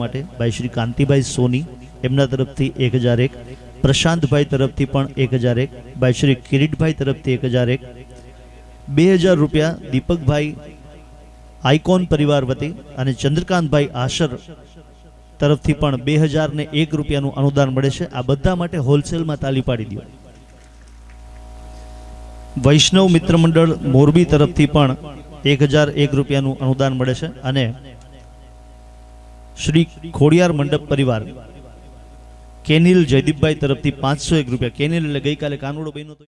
માટે ભાઈ શ્રી કાંતિભાઈ સોની, એમના તરફથી એક હજાર એક. પ્રશાંતભાઈ તરફથી પણ એક હજાર એક. ભાઈ શ્રી કિરીટભાઈ તરફથી એક હજાર એક. બે હજાર રૂપિયા દીપકભાઈ આઇકોન પરિવાર વતી અને ચંદ્રકાંતભાઈ આશર તરફથી પણ બે હજાર ને એક રૂપિયાનું અનુદાન મળે છે. આ બધા માટે હોલસેલમાં તાલી પાડી દો. વૈષ્ણવ મિત્ર મંડળ મોરબી તરફથી પણ એક હજાર એક રૂપિયાનું અનુદાન મળે છે અને શ્રી ખોડિયાર મંડપ પરિવાર. કેનિલ જયદીપભાઈ તરફથી પાંચસો એક રૂપિયા. કેનિલ એટલે ગઈકાલે કાનુડો હતો